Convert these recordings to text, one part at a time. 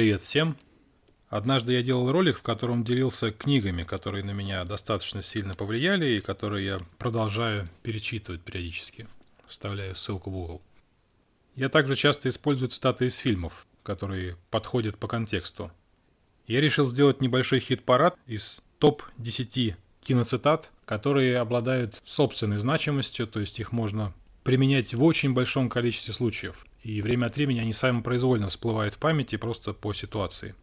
Привет всем! Однажды я делал ролик, в котором делился книгами, которые на меня достаточно сильно повлияли и которые я продолжаю перечитывать периодически. Вставляю ссылку в угол. Я также часто использую цитаты из фильмов, которые подходят по контексту. Я решил сделать небольшой хит-парад из топ-10 киноцитат, которые обладают собственной значимостью, то есть их можно применять в очень большом количестве случаев. И время от времени они самопроизвольно всплывают в памяти просто по ситуации.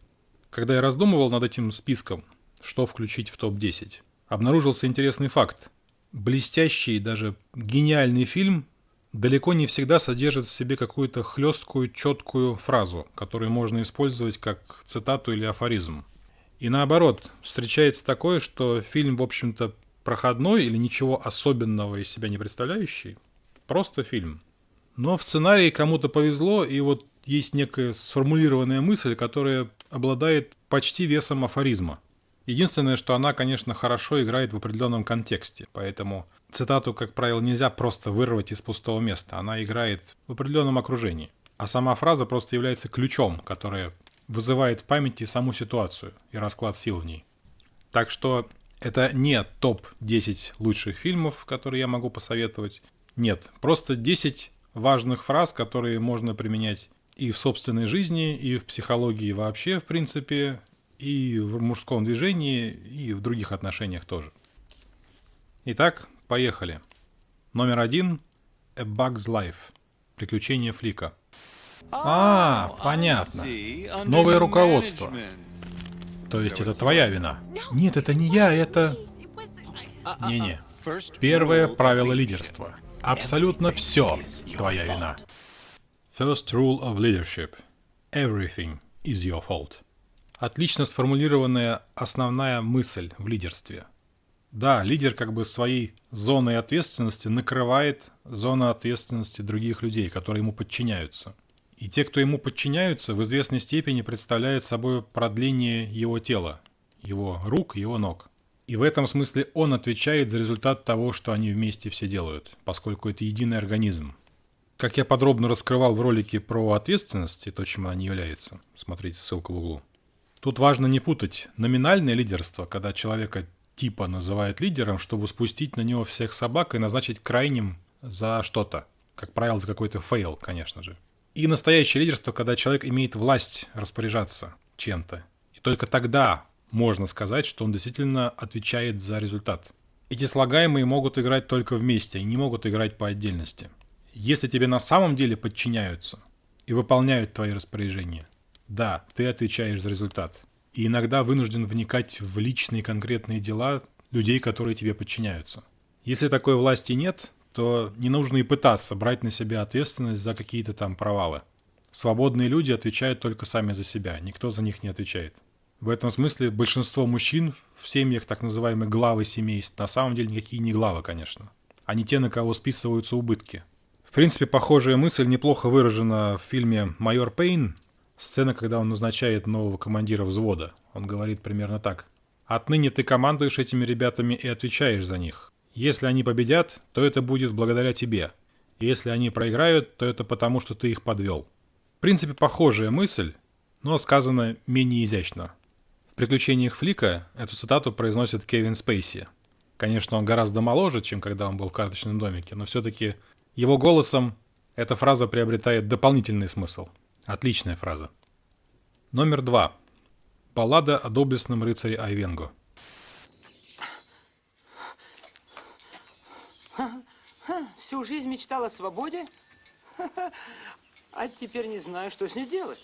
Когда я раздумывал над этим списком, что включить в топ-10, обнаружился интересный факт. Блестящий, даже гениальный фильм далеко не всегда содержит в себе какую-то хлесткую, четкую фразу, которую можно использовать как цитату или афоризм. И наоборот, встречается такое, что фильм, в общем-то, проходной или ничего особенного из себя не представляющий, просто фильм. Но в сценарии кому-то повезло, и вот есть некая сформулированная мысль, которая обладает почти весом афоризма. Единственное, что она, конечно, хорошо играет в определенном контексте, поэтому цитату, как правило, нельзя просто вырвать из пустого места, она играет в определенном окружении. А сама фраза просто является ключом, который вызывает в памяти саму ситуацию и расклад сил в ней. Так что это не топ-10 лучших фильмов, которые я могу посоветовать. Нет, просто 10 важных фраз, которые можно применять и в собственной жизни, и в психологии вообще, в принципе, и в мужском движении, и в других отношениях тоже. Итак, поехали. Номер один – A Bug's Life. Приключения Флика. А, понятно. Новое руководство. То есть это твоя вина? Нет, это не я, это... Не-не. Первое правило лидерства. Абсолютно все твоя вина. First rule of leadership. Everything is your fault. Отлично сформулированная основная мысль в лидерстве. Да, лидер как бы своей зоной ответственности накрывает зону ответственности других людей, которые ему подчиняются. И те, кто ему подчиняются, в известной степени представляют собой продление его тела, его рук, его ног. И в этом смысле он отвечает за результат того, что они вместе все делают, поскольку это единый организм. Как я подробно раскрывал в ролике про ответственность и то, чем она не является, смотрите ссылку в углу. Тут важно не путать номинальное лидерство, когда человека типа называют лидером, чтобы спустить на него всех собак и назначить крайним за что-то. Как правило, за какой-то fail, конечно же. И настоящее лидерство, когда человек имеет власть распоряжаться чем-то. И только тогда можно сказать, что он действительно отвечает за результат. Эти слагаемые могут играть только вместе и не могут играть по отдельности. Если тебе на самом деле подчиняются и выполняют твои распоряжения, да, ты отвечаешь за результат. И иногда вынужден вникать в личные конкретные дела людей, которые тебе подчиняются. Если такой власти нет, то не нужно и пытаться брать на себя ответственность за какие-то там провалы. Свободные люди отвечают только сами за себя, никто за них не отвечает. В этом смысле большинство мужчин в семьях так называемых главы семейств на самом деле никакие не главы, конечно. Они те, на кого списываются убытки. В принципе, похожая мысль неплохо выражена в фильме «Майор Пейн». Сцена, когда он назначает нового командира взвода. Он говорит примерно так. «Отныне ты командуешь этими ребятами и отвечаешь за них. Если они победят, то это будет благодаря тебе. Если они проиграют, то это потому, что ты их подвел». В принципе, похожая мысль, но сказана менее изящно. «Приключениях Флика» эту цитату произносит Кевин Спейси. Конечно, он гораздо моложе, чем когда он был в карточном домике, но все-таки его голосом эта фраза приобретает дополнительный смысл. Отличная фраза. Номер два. Баллада о доблестном рыцаре Айвенго. Всю жизнь мечтал о свободе, а теперь не знаю, что с ней делать.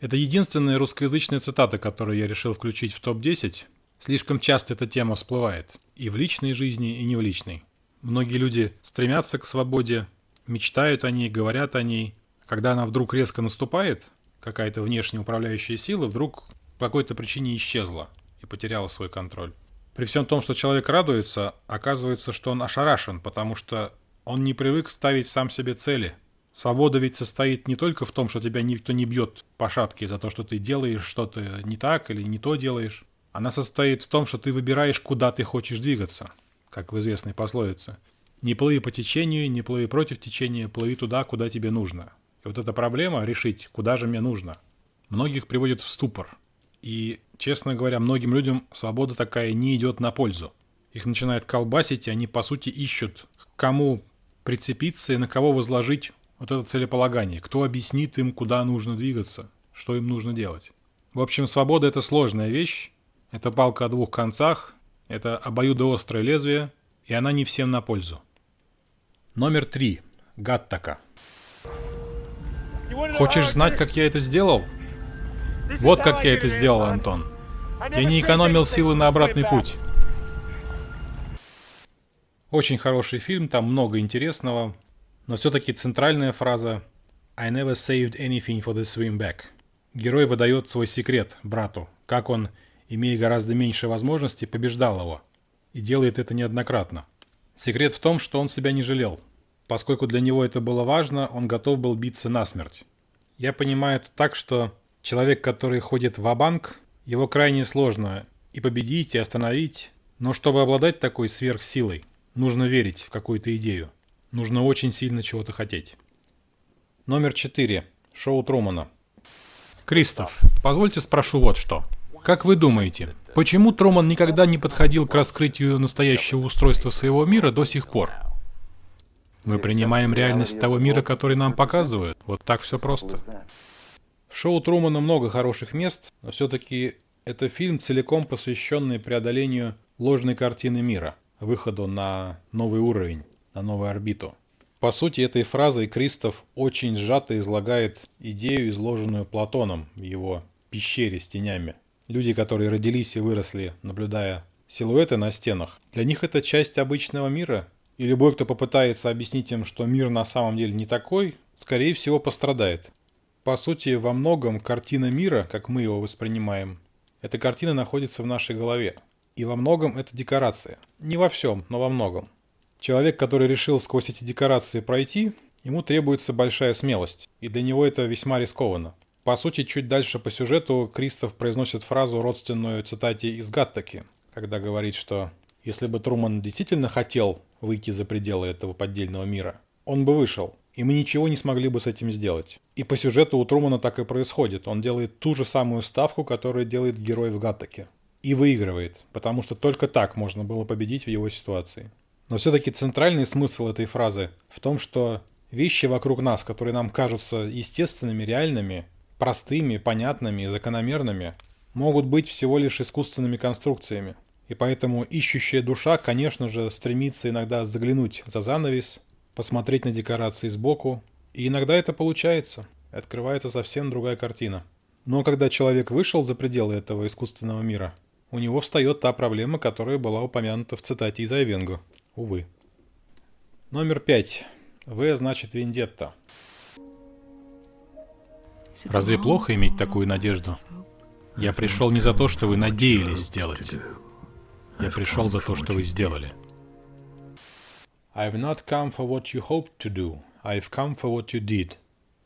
Это единственная русскоязычная цитата, которую я решил включить в топ-10, Слишком часто эта тема всплывает и в личной жизни, и не в личной. Многие люди стремятся к свободе, мечтают о ней, говорят о ней. Когда она вдруг резко наступает, какая-то внешняя управляющая сила вдруг по какой-то причине исчезла и потеряла свой контроль. При всем том, что человек радуется, оказывается, что он ошарашен, потому что он не привык ставить сам себе цели. Свобода ведь состоит не только в том, что тебя никто не бьет по шапке за то, что ты делаешь что-то не так или не то делаешь. Она состоит в том, что ты выбираешь, куда ты хочешь двигаться, как в известной пословице. Не плыви по течению, не плыви против течения, плыви туда, куда тебе нужно. И вот эта проблема решить, куда же мне нужно, многих приводит в ступор. И, честно говоря, многим людям свобода такая не идет на пользу. Их начинает колбасить, и они, по сути, ищут, к кому прицепиться и на кого возложить вот это целеполагание. Кто объяснит им, куда нужно двигаться, что им нужно делать. В общем, свобода – это сложная вещь, это палка о двух концах, это обоюдоострое лезвие, и она не всем на пользу. Номер три. Гаттака. Хочешь знать, как я это сделал? Вот как я это сделал, Антон. Я не экономил силы на обратный путь. Очень хороший фильм, там много интересного, но все-таки центральная фраза «I never saved anything for the swim back». Герой выдает свой секрет брату, как он, имея гораздо меньше возможностей, побеждал его. И делает это неоднократно. Секрет в том, что он себя не жалел. Поскольку для него это было важно, он готов был биться насмерть. Я понимаю это так, что человек, который ходит в банк его крайне сложно и победить, и остановить, но чтобы обладать такой сверхсилой, нужно верить в какую-то идею. Нужно очень сильно чего-то хотеть. Номер 4. Шоу Трумана. Кристоф, позвольте спрошу вот что. Как вы думаете, почему Труман никогда не подходил к раскрытию настоящего устройства своего мира до сих пор? Мы принимаем реальность того мира, который нам показывают. Вот так все просто. В шоу Трумана много хороших мест, но все-таки это фильм, целиком посвященный преодолению ложной картины мира, выходу на новый уровень, на новую орбиту. По сути, этой фразой Кристоф очень сжато излагает идею, изложенную Платоном в его пещере с тенями. Люди, которые родились и выросли, наблюдая силуэты на стенах, для них это часть обычного мира, и любой, кто попытается объяснить им, что мир на самом деле не такой, скорее всего пострадает. По сути, во многом картина мира, как мы его воспринимаем, эта картина находится в нашей голове. И во многом это декорация. Не во всем, но во многом. Человек, который решил сквозь эти декорации пройти, ему требуется большая смелость, и для него это весьма рискованно. По сути, чуть дальше по сюжету Кристоф произносит фразу, родственную цитате из Гаттаки, когда говорит, что если бы Труман действительно хотел выйти за пределы этого поддельного мира, он бы вышел, и мы ничего не смогли бы с этим сделать. И по сюжету у Трумана так и происходит. Он делает ту же самую ставку, которую делает герой в Гаттаке. И выигрывает, потому что только так можно было победить в его ситуации. Но все-таки центральный смысл этой фразы в том, что вещи вокруг нас, которые нам кажутся естественными, реальными, простыми, понятными, закономерными, могут быть всего лишь искусственными конструкциями. И поэтому ищущая душа, конечно же, стремится иногда заглянуть за занавес, посмотреть на декорации сбоку, и иногда это получается, открывается совсем другая картина. Но когда человек вышел за пределы этого искусственного мира, у него встает та проблема, которая была упомянута в цитате из Айвенгу. Увы. Номер пять. В значит вендетта. Разве плохо иметь такую надежду? Я пришел не за то, что вы надеялись сделать. Я пришел за то, что вы сделали. I've not come for what you hoped to do. I've come for what you did.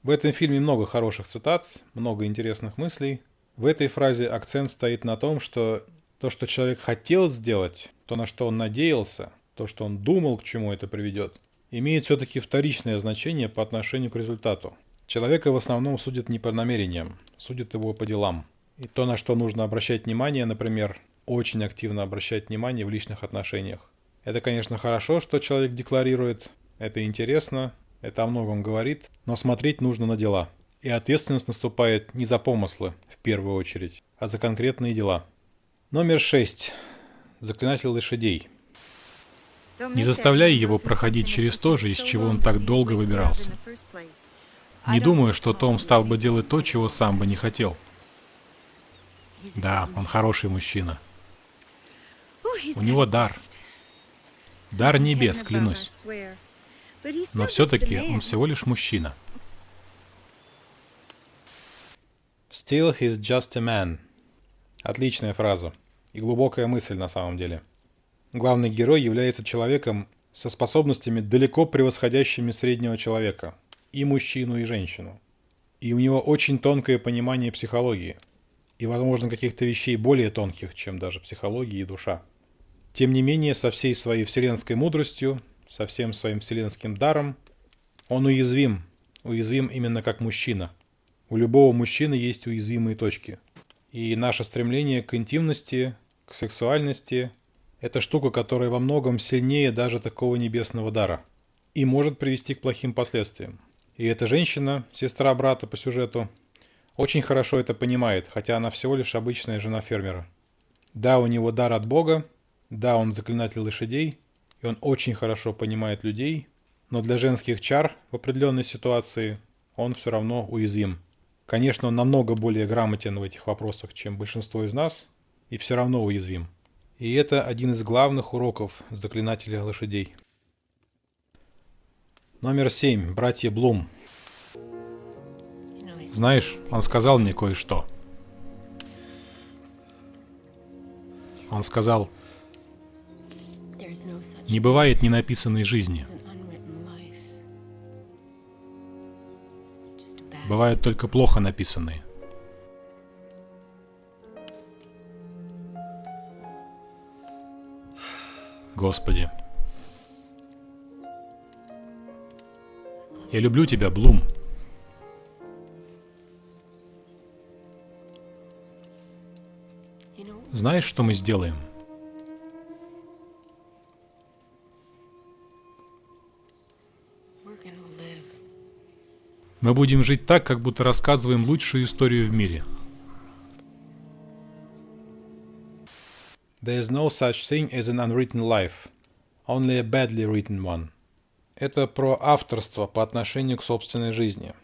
В этом фильме много хороших цитат, много интересных мыслей. В этой фразе акцент стоит на том, что то, что человек хотел сделать, то, на что он надеялся, то, что он думал, к чему это приведет, имеет все-таки вторичное значение по отношению к результату. Человека в основном судят не по намерениям, судят его по делам. И то, на что нужно обращать внимание, например, очень активно обращать внимание в личных отношениях. Это, конечно, хорошо, что человек декларирует, это интересно, это о многом говорит, но смотреть нужно на дела. И ответственность наступает не за помыслы, в первую очередь, а за конкретные дела. Номер шесть. Заклинатель лошадей. Не заставляй его проходить через то же, из чего он так долго выбирался. Не думаю, что Том стал бы делать то, чего сам бы не хотел. Да, он хороший мужчина. У него дар. Дар небес, клянусь. Но все-таки он всего лишь мужчина. Still he's just a man. Отличная фраза. И глубокая мысль на самом деле. Главный герой является человеком со способностями, далеко превосходящими среднего человека. И мужчину, и женщину. И у него очень тонкое понимание психологии. И, возможно, каких-то вещей более тонких, чем даже психология и душа. Тем не менее, со всей своей вселенской мудростью, со всем своим вселенским даром, он уязвим, уязвим именно как мужчина. У любого мужчины есть уязвимые точки. И наше стремление к интимности, к сексуальности – это штука, которая во многом сильнее даже такого небесного дара и может привести к плохим последствиям. И эта женщина, сестра брата по сюжету, очень хорошо это понимает, хотя она всего лишь обычная жена фермера. Да, у него дар от Бога, да, он заклинатель лошадей, и он очень хорошо понимает людей, но для женских чар в определенной ситуации он все равно уязвим. Конечно, он намного более грамотен в этих вопросах, чем большинство из нас, и все равно уязвим. И это один из главных уроков заклинателя лошадей. Номер семь. Братья Блум. Знаешь, он сказал мне кое-что. Он сказал, не бывает ненаписанной жизни. Бывают только плохо написанные. Господи. Я люблю тебя, Блум. Знаешь, что мы сделаем? Мы будем жить так, как будто рассказываем лучшую историю в мире. There is no such thing as an unwritten life, only a badly written one. Это про авторство по отношению к собственной жизни,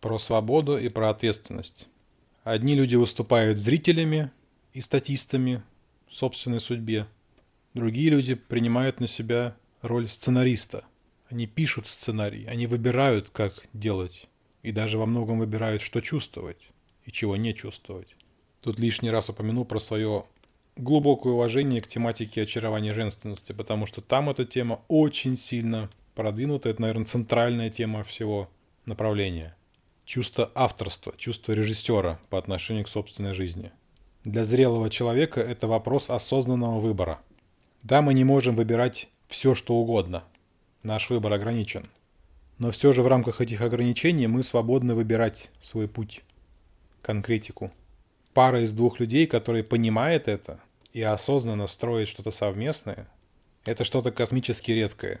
про свободу и про ответственность. Одни люди выступают зрителями и статистами в собственной судьбе, другие люди принимают на себя роль сценариста. Они пишут сценарий, они выбирают, как делать и даже во многом выбирают, что чувствовать и чего не чувствовать. Тут лишний раз упомяну про свое глубокое уважение к тематике очарования женственности, потому что там эта тема очень сильно продвинута, это, наверное, центральная тема всего направления. Чувство авторства, чувство режиссера по отношению к собственной жизни. Для зрелого человека это вопрос осознанного выбора. Да, мы не можем выбирать все, что угодно. Наш выбор ограничен. Но все же в рамках этих ограничений мы свободны выбирать свой путь, конкретику. Пара из двух людей, которые понимает это и осознанно строит что-то совместное, это что-то космически редкое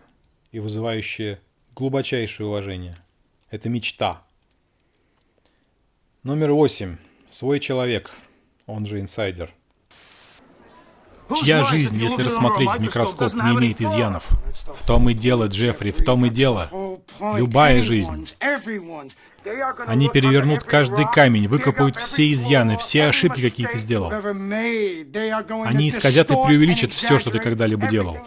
и вызывающее глубочайшее уважение. Это мечта. Номер восемь. Свой человек, он же инсайдер – Чья жизнь, если рассмотреть в микроскоп, не имеет изъянов? В том и дело, Джеффри, в том и дело. Любая жизнь. Они перевернут каждый камень, выкопают все изъяны, все ошибки, какие ты сделал. Они исказят и преувеличат все, что ты когда-либо делал.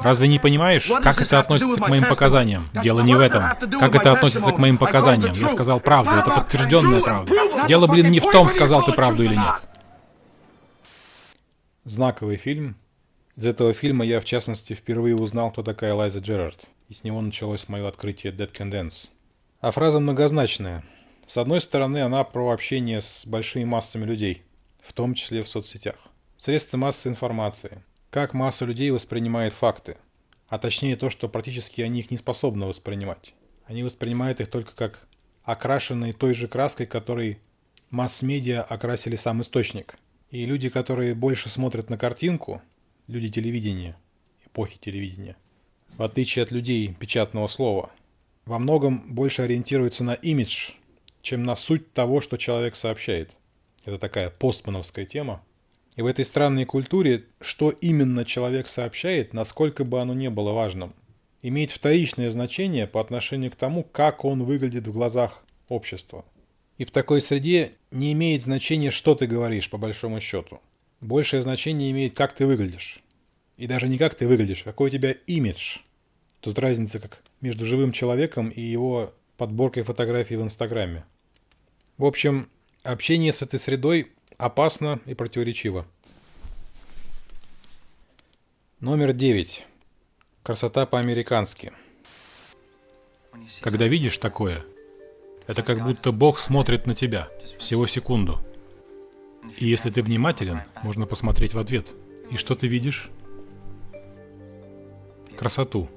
Разве не понимаешь, как это относится к моим показаниям? Дело не в этом. Как это относится к моим показаниям? Я сказал правду, это подтвержденная правда. Дело, блин, не в том, сказал ты правду или нет знаковый фильм. Из этого фильма я, в частности, впервые узнал, кто такая Лайза Джерард. И с него началось мое открытие Dead Can Dance. А фраза многозначная. С одной стороны, она про общение с большими массами людей, в том числе в соцсетях. Средства массовой информации. Как масса людей воспринимает факты. А точнее то, что практически они их не способны воспринимать. Они воспринимают их только как окрашенные той же краской, которой масс-медиа окрасили сам источник – и люди, которые больше смотрят на картинку, люди телевидения, эпохи телевидения, в отличие от людей печатного слова, во многом больше ориентируются на имидж, чем на суть того, что человек сообщает. Это такая постмановская тема. И в этой странной культуре, что именно человек сообщает, насколько бы оно ни было важным, имеет вторичное значение по отношению к тому, как он выглядит в глазах общества. И в такой среде не имеет значения, что ты говоришь, по большому счету. Большее значение имеет, как ты выглядишь. И даже не как ты выглядишь, а какой у тебя имидж. Тут разница как между живым человеком и его подборкой фотографий в Инстаграме. В общем, общение с этой средой опасно и противоречиво. Номер девять. Красота по-американски. Когда видишь такое, это как будто Бог смотрит на тебя всего секунду. И если ты внимателен, можно посмотреть в ответ. И что ты видишь? красоту.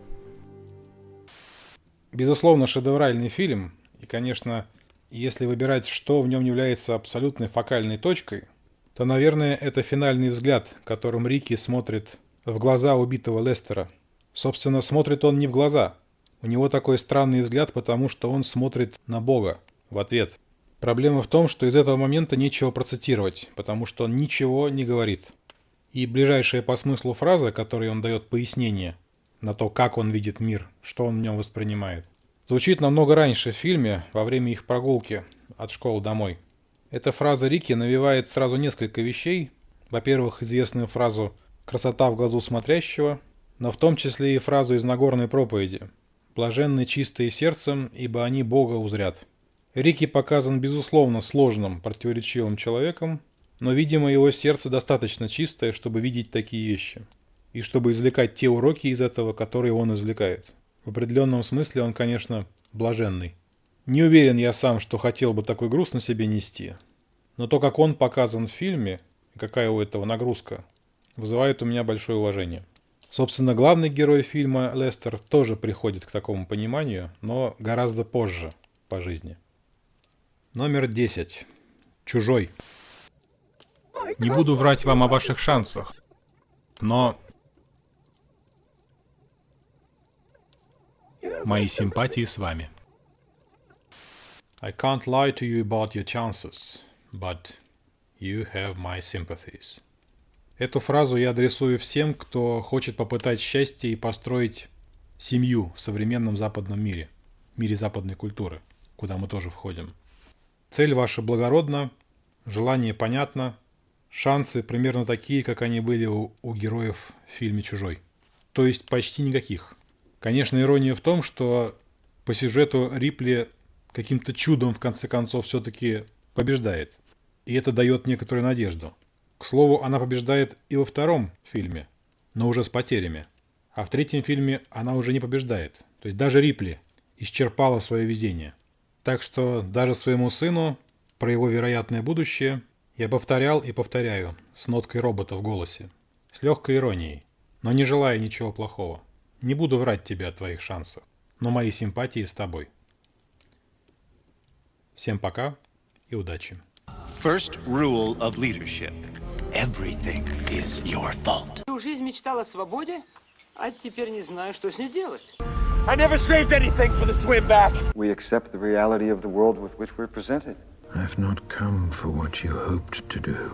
Безусловно, шедевральный фильм, и, конечно, если выбирать, что в нем является абсолютной фокальной точкой, то, наверное, это финальный взгляд, которым Рики смотрит в глаза убитого Лестера. Собственно, смотрит он не в глаза. У него такой странный взгляд, потому что он смотрит на Бога в ответ. Проблема в том, что из этого момента нечего процитировать, потому что он ничего не говорит. И ближайшая по смыслу фраза, которой он дает пояснение на то, как он видит мир, что он в нем воспринимает, звучит намного раньше в фильме, во время их прогулки от школы домой. Эта фраза Рики навевает сразу несколько вещей. Во-первых, известную фразу «красота в глазу смотрящего», но в том числе и фразу из Нагорной проповеди «блаженны чистые сердцем, ибо они Бога узрят». Рики показан безусловно сложным, противоречивым человеком, но, видимо, его сердце достаточно чистое, чтобы видеть такие вещи. И чтобы извлекать те уроки из этого, которые он извлекает. В определенном смысле он, конечно, блаженный. Не уверен я сам, что хотел бы такой груз на себе нести. Но то, как он показан в фильме, какая у этого нагрузка, вызывает у меня большое уважение. Собственно, главный герой фильма, Лестер, тоже приходит к такому пониманию, но гораздо позже по жизни. Номер 10. Чужой. Не буду врать вам о ваших шансах, но мои симпатии с вами. I can't lie to you about your chances, but you have my sympathies. Эту фразу я адресую всем, кто хочет попытать счастье и построить семью в современном западном мире, мире западной культуры, куда мы тоже входим. Цель ваша благородна, желание понятно, шансы примерно такие, как они были у, у героев в фильме «Чужой». То есть почти никаких. Конечно, ирония в том, что по сюжету Рипли каким-то чудом в конце концов все-таки побеждает. И это дает некоторую надежду. К слову, она побеждает и во втором фильме, но уже с потерями. А в третьем фильме она уже не побеждает. То есть даже Рипли исчерпала свое везение. Так что даже своему сыну про его вероятное будущее я повторял и повторяю с ноткой робота в голосе. С легкой иронией, но не желая ничего плохого. Не буду врать тебе о твоих шансах, но мои симпатии с тобой. Всем пока и удачи. First rule of leadership. Everything is your fault. Всю жизнь мечтал о свободе, а теперь не знаю, что с ней делать. I never saved anything for the swim back. We accept the reality of the world with which we're presented. I've not come for what you hoped to do.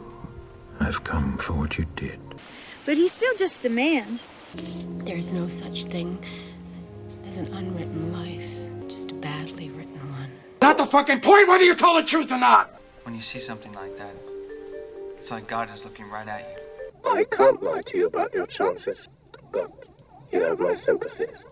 I've come for what you did. But he's still just a man. There's no such thing as an unwritten life, just a badly written one. Not the fucking point whether you tell the truth or not. When you see something like that, it's like God is looking right at you. I can't lie to you about your chances, but you have my sympathies.